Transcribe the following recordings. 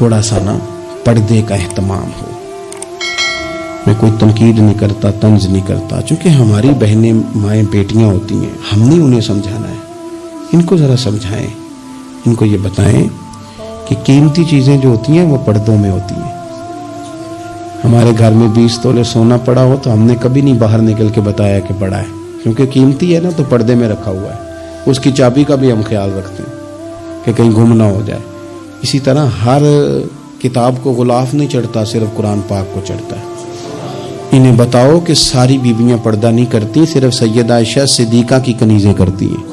थोड़ा सा ना पर्दे का अहतमाम हो। मैं कोई तनकीद नहीं करता, तंज नहीं करता। क्योंकि हमारी बहनें, माएँ, बेटियाँ होती हैं, हमने उन्हें समझाना है। इनको ज़रा समझाएँ। इनको ये बताएँ कि कीमती चीज़ें जो होती हैं, वो पर्दों में होती हैं। हमारे घर में बीस तोले सोना पड़ा हो तो हमने कभी नहीं बाहर निकल के बताया कि पड़ा है। क्योंकि कीमती है ना तो पर्दे में रखा हुआ है। उसकी चाबी का भी हम ख्याल रखते हैं कि कहीं गुम ना हो जाए। इसी तरह हर किताब को गुलाफ नहीं चढ़ता, सिर्फ़ कुरान पाक को चढ़ता है। इन्हें बताओ कि सारी बीबियाँ पर्दा नहीं करती, सिर्फ़ सैयद आयशा सिद्दीका की कनीजें करती हैं।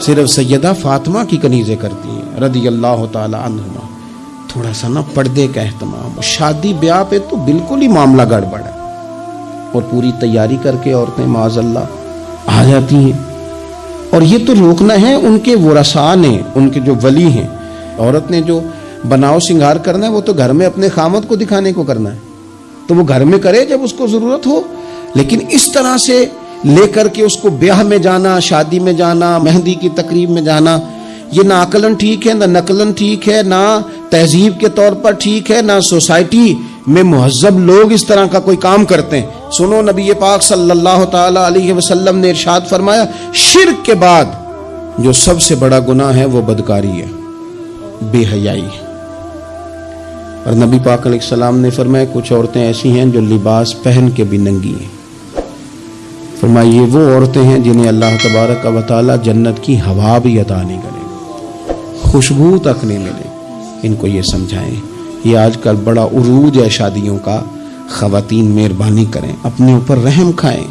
सिर्फ़ सैयदा फातिमा की कनीजें करती हैं रदी अल्लाह तहुमा थोड़ा सा ना पर्दे का अहतमाम शादी, ब्याह पे तो बिल्कुल ही मामला गड़बड़ है। और पूरी तैयारी करके औरतें माजल्ला आ जाती हैं। और ये तो रोकना है, उनके वरसा ने उनके जो वली हैं औरत ने जो बनाव श्रृंगार करना है, वो तो घर में अपने खामत को दिखाने को करना है। तो वो घर में करे जब उसको ज़रूरत हो। लेकिन इस तरह से लेकर के उसको ब्याह में जाना, शादी में जाना, मेहंदी की तकरीब में जाना, ये ना अकलन ठीक है, ना नकलन ठीक है, ना तहजीब के तौर पर ठीक है, ना सोसाइटी में महजब लोग इस तरह का कोई काम करते हैं। सुनो, नबी पाक सल्लल्लाहु अलैहि वसल्लम ने इरशाद फरमाया, शिरक के बाद जो सबसे बड़ा गुनाह है, वो बदकारी है। बेहयाई। और नबी पाक सलाम ने फरमाया, कुछ औरतें ऐसी हैं जो लिबास पहन के भी नंगी हैं। फरमाया ये वो औरतें हैं जिन्हें अल्लाह तबारक का वाली जन्नत की हवा भी अदा नहीं करेगा खुशबू तक नहीं मिले। इनको ये समझाएँ, ये आजकल बड़ा उरूज है शादियों का। खातन मेहरबानी करें, अपने ऊपर रहम खाएँ।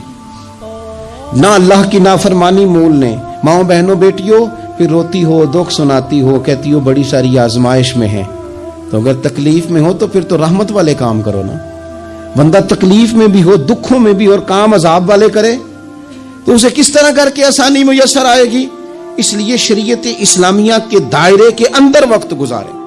ना अल्लाह की नाफरमानी मोल ने माओ बहनों, बेटियों फिर रोती हो, दुख सुनाती हो, कहती हो, बड़ी सारी आजमाइश में है। तो अगर तकलीफ़ में हो तो फिर तो रहमत वाले काम करो ना। बंदा तकलीफ़ में भी हो, दुखों में भी और काम अजाब वाले करे तो उसे किस तरह करके आसानी मुयसर आएगी? इसलिए शरीयत इस्लामिया के दायरे के अंदर वक्त गुजारे।